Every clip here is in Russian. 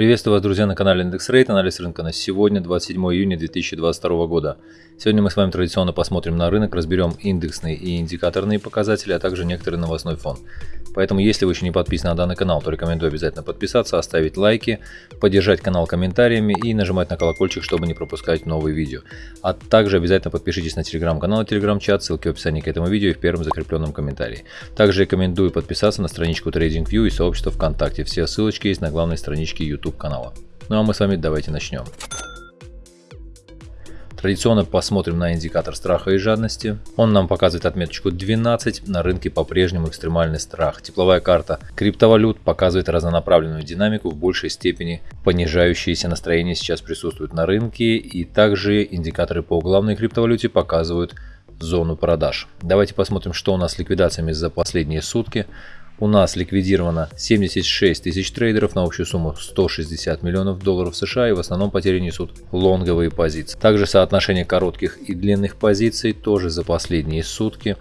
Приветствую вас, друзья, на канале IndexRate, анализ рынка на сегодня, 27 июня 2022 года. Сегодня мы с вами традиционно посмотрим на рынок, разберем индексные и индикаторные показатели, а также некоторый новостной фон. Поэтому, если вы еще не подписаны на данный канал, то рекомендую обязательно подписаться, оставить лайки, поддержать канал комментариями и нажимать на колокольчик, чтобы не пропускать новые видео. А также обязательно подпишитесь на телеграм-канал и телеграм-чат, ссылки в описании к этому видео и в первом закрепленном комментарии. Также рекомендую подписаться на страничку TradingView и сообщество ВКонтакте. Все ссылочки есть на главной страничке YouTube канала. Ну а мы с вами давайте начнем. Традиционно посмотрим на индикатор страха и жадности. Он нам показывает отметочку 12. На рынке по-прежнему экстремальный страх. Тепловая карта криптовалют показывает разнонаправленную динамику. В большей степени понижающиеся настроения сейчас присутствуют на рынке. И также индикаторы по главной криптовалюте показывают зону продаж. Давайте посмотрим, что у нас с ликвидациями за последние сутки. У нас ликвидировано 76 тысяч трейдеров на общую сумму 160 миллионов долларов США и в основном потери несут лонговые позиции. Также соотношение коротких и длинных позиций тоже за последние сутки.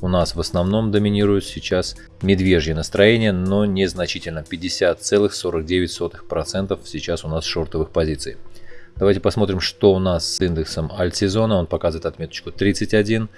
У нас в основном доминирует сейчас медвежье настроение, но незначительно 50,49% сейчас у нас шортовых позиций. Давайте посмотрим, что у нас с индексом альт-сезона. Он показывает отметочку 31.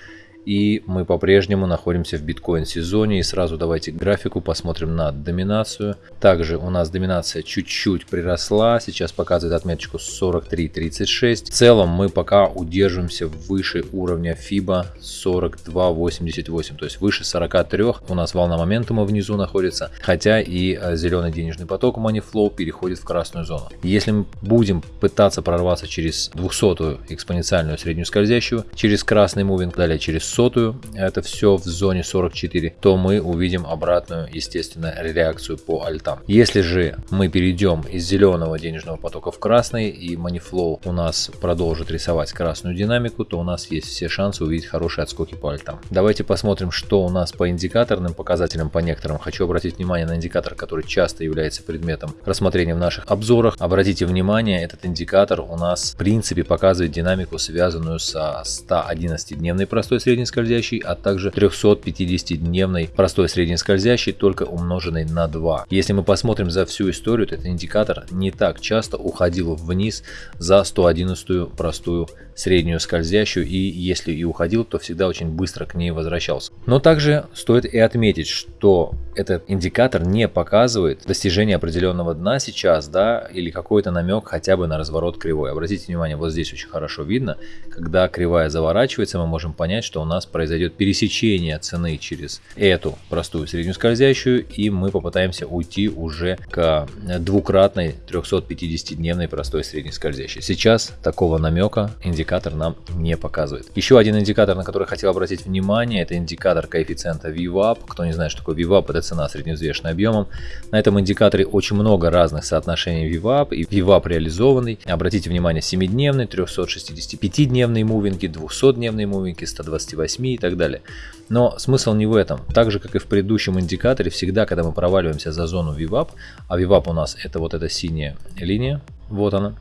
И мы по-прежнему находимся в биткоин сезоне. И сразу давайте графику посмотрим на доминацию. Также у нас доминация чуть-чуть приросла. Сейчас показывает отметочку 43.36. В целом мы пока удерживаемся выше уровня FIBA 42.88. То есть выше 43. У нас волна моментума внизу находится. Хотя и э, зеленый денежный поток Money Flow переходит в красную зону. Если мы будем пытаться прорваться через 200 экспоненциальную среднюю скользящую, через красный мувинг, далее через сотую, это все в зоне 44, то мы увидим обратную, естественно, реакцию по альтам. Если же мы перейдем из зеленого денежного потока в красный и Moneyflow у нас продолжит рисовать красную динамику, то у нас есть все шансы увидеть хорошие отскоки по альтам. Давайте посмотрим, что у нас по индикаторным показателям, по некоторым. Хочу обратить внимание на индикатор, который часто является предметом рассмотрения в наших обзорах. Обратите внимание, этот индикатор у нас в принципе показывает динамику, связанную со 111-дневной простой средней среднескользящий, а также 350-дневной простой среднескользящий, только умноженный на 2. Если мы посмотрим за всю историю, то этот индикатор не так часто уходил вниз за 111 простую среднюю скользящую и если и уходил, то всегда очень быстро к ней возвращался. Но также стоит и отметить, что этот индикатор не показывает достижение определенного дна сейчас, да, или какой-то намек хотя бы на разворот кривой. Обратите внимание, вот здесь очень хорошо видно, когда кривая заворачивается, мы можем понять, что у нас произойдет пересечение цены через эту простую среднюю скользящую, и мы попытаемся уйти уже к двукратной 350-дневной простой средней скользящей. Сейчас такого намека индикатор нам не показывает. Еще один индикатор, на который хотел обратить внимание, это индикатор коэффициента VWAP. Кто не знает, что такое VWAP, это цена средневзвешенным объемом. На этом индикаторе очень много разных соотношений VWAP и VWAP реализованный. Обратите внимание, 7-дневный, 365-дневные мувинги, 200-дневные мувинги, 128 и так далее. Но смысл не в этом. Так же, как и в предыдущем индикаторе, всегда, когда мы проваливаемся за зону VWAP, а VWAP у нас это вот эта синяя линия, вот она.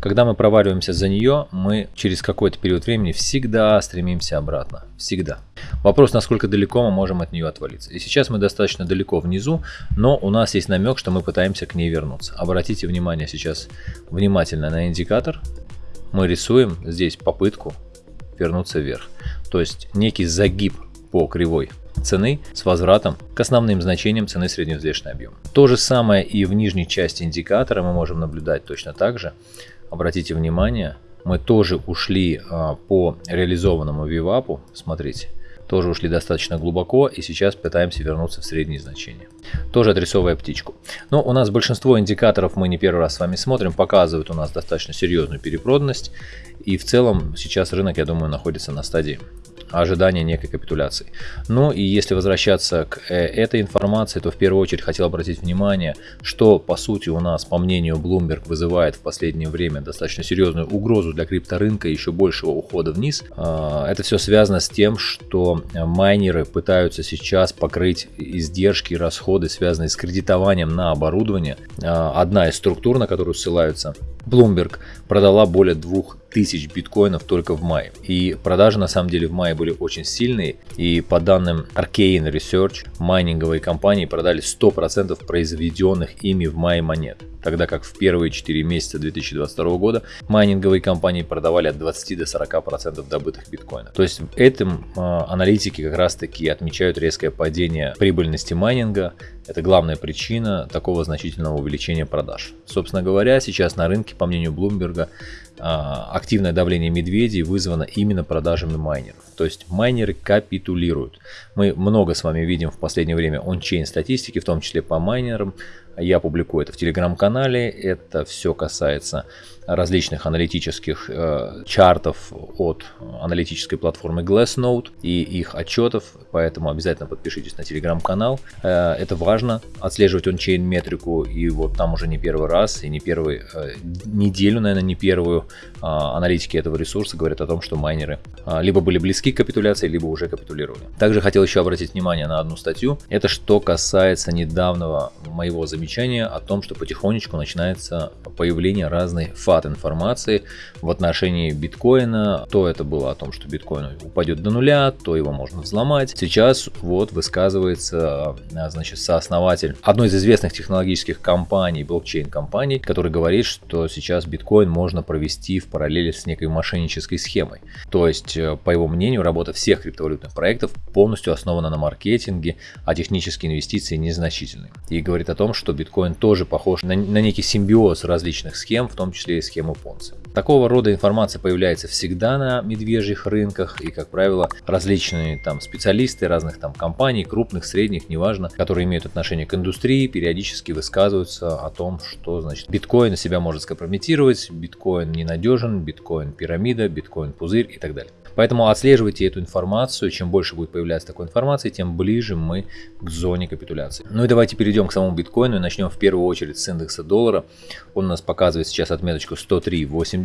Когда мы проваливаемся за нее, мы через какой-то период времени всегда стремимся обратно. Всегда. Вопрос, насколько далеко мы можем от нее отвалиться. И сейчас мы достаточно далеко внизу, но у нас есть намек, что мы пытаемся к ней вернуться. Обратите внимание сейчас внимательно на индикатор. Мы рисуем здесь попытку вернуться вверх. То есть некий загиб по кривой цены с возвратом к основным значениям цены средневзвешенный объем. То же самое и в нижней части индикатора мы можем наблюдать точно так же. Обратите внимание, мы тоже ушли а, по реализованному VWAP, смотрите, тоже ушли достаточно глубоко и сейчас пытаемся вернуться в средние значения. Тоже отрисовывая птичку. Но у нас большинство индикаторов мы не первый раз с вами смотрим, показывают у нас достаточно серьезную перепроданность. И в целом сейчас рынок, я думаю, находится на стадии ожидания некой капитуляции. Ну и если возвращаться к э, этой информации, то в первую очередь хотел обратить внимание, что по сути у нас, по мнению Bloomberg, вызывает в последнее время достаточно серьезную угрозу для крипторынка еще большего ухода вниз. А, это все связано с тем, что майнеры пытаются сейчас покрыть издержки и расходы, связанные с кредитованием на оборудование. А, одна из структур, на которую ссылаются Bloomberg продала более 2000 биткоинов только в мае. И продажи на самом деле в мае были очень сильные. И по данным Arcane Research, майнинговые компании продали 100% произведенных ими в мае монет тогда как в первые 4 месяца 2022 года майнинговые компании продавали от 20 до 40% добытых биткоинов. То есть этим э, аналитики как раз таки отмечают резкое падение прибыльности майнинга. Это главная причина такого значительного увеличения продаж. Собственно говоря, сейчас на рынке, по мнению Блумберга, а, активное давление медведей вызвано именно продажами майнеров. То есть майнеры капитулируют. Мы много с вами видим в последнее время ончейн статистики, в том числе по майнерам. Я публикую это в телеграм-канале. Это все касается различных аналитических э, чартов от аналитической платформы Glassnode и их отчетов, поэтому обязательно подпишитесь на телеграм-канал. Э, это важно, отслеживать ончейн метрику, и вот там уже не первый раз, и не первую э, неделю, наверное, не первую э, аналитики этого ресурса говорят о том, что майнеры э, либо были близки к капитуляции, либо уже капитулировали. Также хотел еще обратить внимание на одну статью. Это что касается недавнего моего замечания о том, что потихонечку начинается появление разной фазы спад информации в отношении биткоина. То это было о том, что биткоин упадет до нуля, то его можно взломать. Сейчас вот высказывается а, значит, сооснователь одной из известных технологических компаний, блокчейн-компаний, который говорит, что сейчас биткоин можно провести в параллели с некой мошеннической схемой. То есть, э, по его мнению, работа всех криптовалютных проектов полностью основана на маркетинге, а технические инвестиции незначительны. И говорит о том, что биткоин тоже похож на, на некий симбиоз различных схем, в том числе и схему Понци. Такого рода информация появляется всегда на медвежьих рынках и, как правило, различные там специалисты разных там компаний, крупных, средних, неважно, которые имеют отношение к индустрии, периодически высказываются о том, что значит биткоин себя может скомпрометировать, биткоин ненадежен, биткоин пирамида, биткоин пузырь и так далее. Поэтому отслеживайте эту информацию. Чем больше будет появляться такой информации, тем ближе мы к зоне капитуляции. Ну и давайте перейдем к самому биткоину и начнем в первую очередь с индекса доллара. Он у нас показывает сейчас отметочку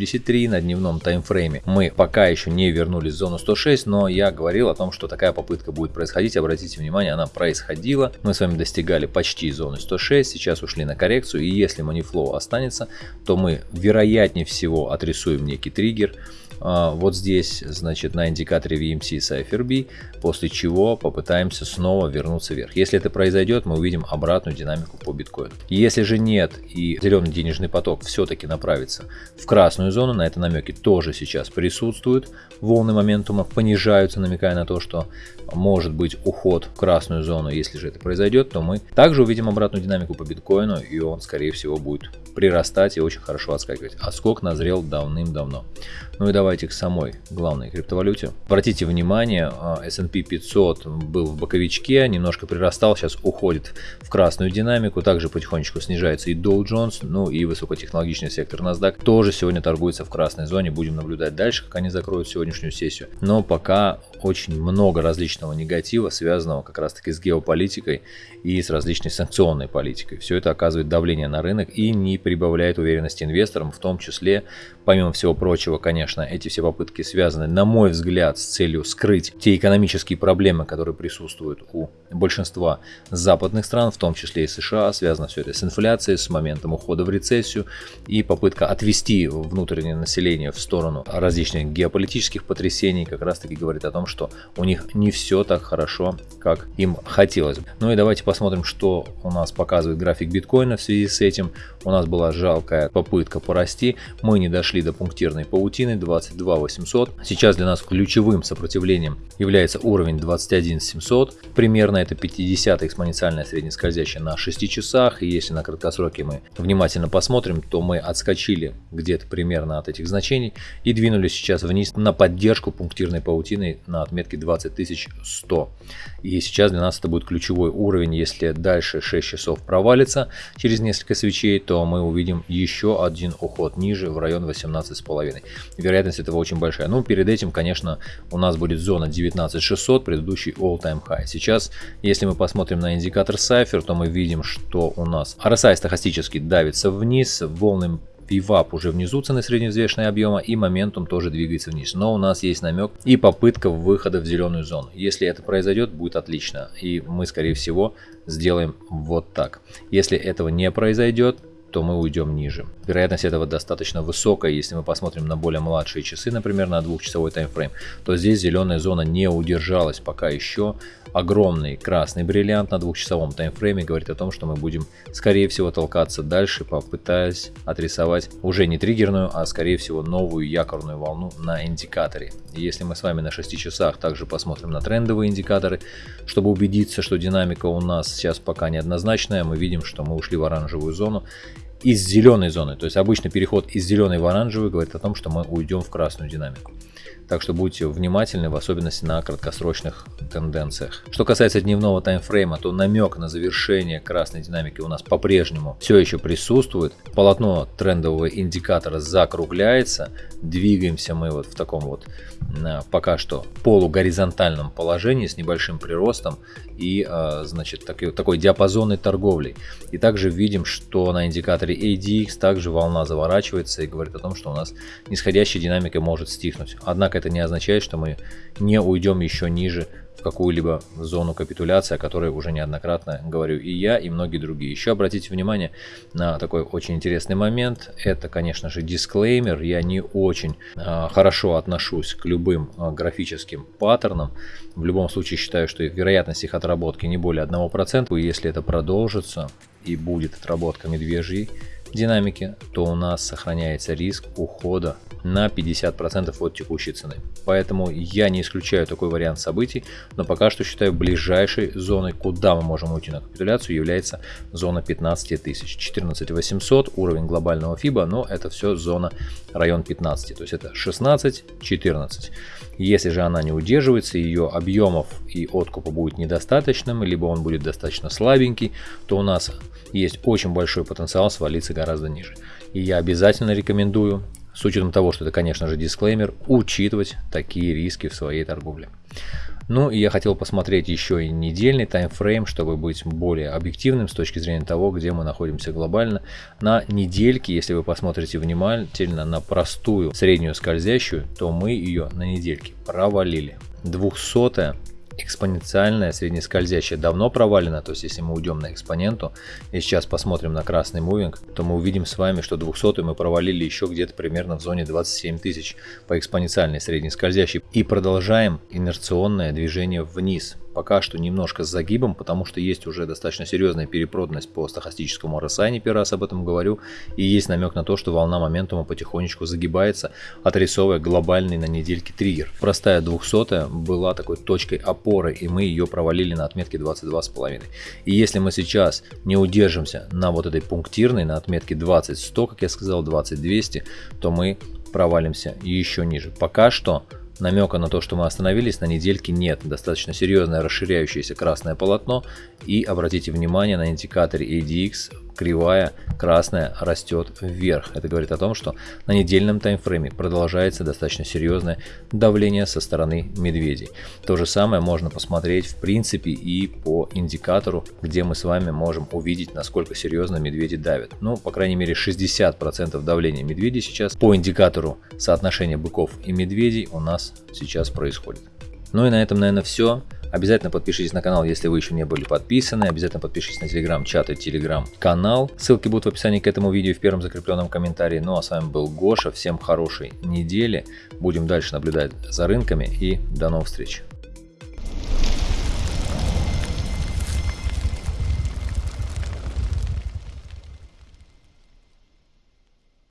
103.83 на дневном таймфрейме. Мы пока еще не вернулись в зону 106, но я говорил о том, что такая попытка будет происходить. Обратите внимание, она происходила. Мы с вами достигали почти зоны 106, сейчас ушли на коррекцию. И если манифлоу останется, то мы вероятнее всего отрисуем некий триггер а, вот здесь, значит, на индикаторе VMC Cypher B, после чего попытаемся снова вернуться вверх. Если это произойдет, мы увидим обратную динамику по биткоину. Если же нет и зеленый денежный поток все-таки направится в красную зону, на это намеки тоже сейчас присутствуют, волны моментума понижаются, намекая на то, что может быть уход в красную зону. Если же это произойдет, то мы также увидим обратную динамику по биткоину, и он, скорее всего, будет прирастать и очень хорошо отскакивать. А скок назрел давным-давно. Ну и давайте к самой главной криптовалюте. Обратите внимание, а, S&P 500 был в боковичке, немножко прирастал, сейчас уходит в красную динамику, также потихонечку снижается и Dow Jones, ну и высокотехнологичный сектор NASDAQ тоже сегодня торгуется в красной зоне, будем наблюдать дальше, как они закроют сегодняшнюю сессию. Но пока очень много различного негатива, связанного как раз таки с геополитикой и с различной санкционной политикой. Все это оказывает давление на рынок и не прибавляет уверенности инвесторам, в том числе, помимо всего прочего, конечно, эти все попытки связаны, на мой взгляд, с целью скрыть те экономические проблемы, которые присутствуют у большинства западных стран, в том числе и США. Связано все это с инфляцией, с моментом ухода в рецессию и попытка отвести внутреннее население в сторону различных геополитических потрясений как раз таки говорит о том, что у них не все так хорошо, как им хотелось. Ну и давайте посмотрим, что у нас показывает график биткоина в связи с этим. У нас была жалкая попытка порасти, мы не дошли до пунктирной паутины 22 800. Сейчас для нас ключевым сопротивлением является уровень 21 700, примерно это 50 экспоненциальная среднескользящая на 6 часах. И если на краткосроке мы внимательно посмотрим, то мы отскочили где-то примерно от этих значений и двинулись сейчас вниз на поддержку пунктирной паутины на отметке 20100. И сейчас для нас это будет ключевой уровень. Если дальше 6 часов провалится через несколько свечей, то мы увидим еще один уход ниже в район 18,5. Вероятность этого очень большая. Ну, перед этим, конечно, у нас будет зона 19600, предыдущий all-time high. Сейчас если мы посмотрим на индикатор Cypher, то мы видим, что у нас RSI стахастически давится вниз, волны VWAP уже внизу цены средневзвешенной объема и моментум тоже двигается вниз. Но у нас есть намек и попытка выхода в зеленую зону. Если это произойдет, будет отлично. И мы, скорее всего, сделаем вот так. Если этого не произойдет, то мы уйдем ниже. Вероятность этого достаточно высокая, если мы посмотрим на более младшие часы, например, на двухчасовой таймфрейм, то здесь зеленая зона не удержалась пока еще. Огромный красный бриллиант на двухчасовом таймфрейме говорит о том, что мы будем, скорее всего, толкаться дальше, попытаясь отрисовать уже не триггерную, а скорее всего новую якорную волну на индикаторе. Если мы с вами на 6 часах также посмотрим на трендовые индикаторы, чтобы убедиться, что динамика у нас сейчас пока неоднозначная, мы видим, что мы ушли в оранжевую зону из зеленой зоны. То есть обычно переход из зеленой в оранжевую говорит о том, что мы уйдем в красную динамику. Так что будьте внимательны, в особенности на краткосрочных тенденциях. Что касается дневного таймфрейма, то намек на завершение красной динамики у нас по-прежнему все еще присутствует. Полотно трендового индикатора закругляется. Двигаемся мы вот в таком вот пока что полугоризонтальном положении с небольшим приростом и а, значит такой, такой диапазонной торговлей. И также видим, что на индикаторе ADX также волна заворачивается и говорит о том, что у нас нисходящая динамика может стихнуть. Однако это не означает, что мы не уйдем еще ниже в какую-либо зону капитуляции, о которой уже неоднократно говорю и я, и многие другие. Еще обратите внимание на такой очень интересный момент. Это, конечно же, дисклеймер. Я не очень э, хорошо отношусь к любым э, графическим паттернам. В любом случае считаю, что их вероятность их отработки не более 1%. И если это продолжится и будет отработка медвежьей динамики, то у нас сохраняется риск ухода на 50% от текущей цены. Поэтому я не исключаю такой вариант событий, но пока что считаю ближайшей зоной, куда мы можем уйти на капитуляцию, является зона 15 тысяч. 14 800 уровень глобального FIBA, но это все зона район 15, то есть это 16-14. Если же она не удерживается, ее объемов и откупа будет недостаточным, либо он будет достаточно слабенький, то у нас есть очень большой потенциал свалиться гораздо ниже. И я обязательно рекомендую с учетом того, что это, конечно же, дисклеймер, учитывать такие риски в своей торговле. Ну и я хотел посмотреть еще и недельный таймфрейм, чтобы быть более объективным с точки зрения того, где мы находимся глобально. На недельке, если вы посмотрите внимательно на простую среднюю скользящую, то мы ее на недельке провалили. 200 экспоненциальная среднескользящая давно провалена, то есть если мы уйдем на экспоненту и сейчас посмотрим на красный мувинг, то мы увидим с вами, что 200 мы провалили еще где-то примерно в зоне 27 тысяч по экспоненциальной среднескользящей. И продолжаем инерционное движение вниз пока что немножко с загибом, потому что есть уже достаточно серьезная перепроданность по стахастическому RSI, не первый раз об этом говорю, и есть намек на то, что волна моментума потихонечку загибается, отрисовывая глобальный на недельке триггер. Простая 200 была такой точкой опоры, и мы ее провалили на отметке 22,5. И если мы сейчас не удержимся на вот этой пунктирной, на отметке 20-100, как я сказал, 20-200, то мы провалимся еще ниже. Пока что Намека на то, что мы остановились на недельке нет. Достаточно серьезное расширяющееся красное полотно. И обратите внимание на индикаторе ADX кривая красная растет вверх. Это говорит о том, что на недельном таймфрейме продолжается достаточно серьезное давление со стороны медведей. То же самое можно посмотреть в принципе и по индикатору, где мы с вами можем увидеть, насколько серьезно медведи давят. Ну, по крайней мере, 60% давления медведей сейчас по индикатору соотношения быков и медведей у нас сейчас происходит. Ну и на этом, наверное, все. Обязательно подпишитесь на канал, если вы еще не были подписаны. Обязательно подпишитесь на телеграм-чат и телеграм-канал. Ссылки будут в описании к этому видео в первом закрепленном комментарии. Ну а с вами был Гоша. Всем хорошей недели. Будем дальше наблюдать за рынками и до новых встреч.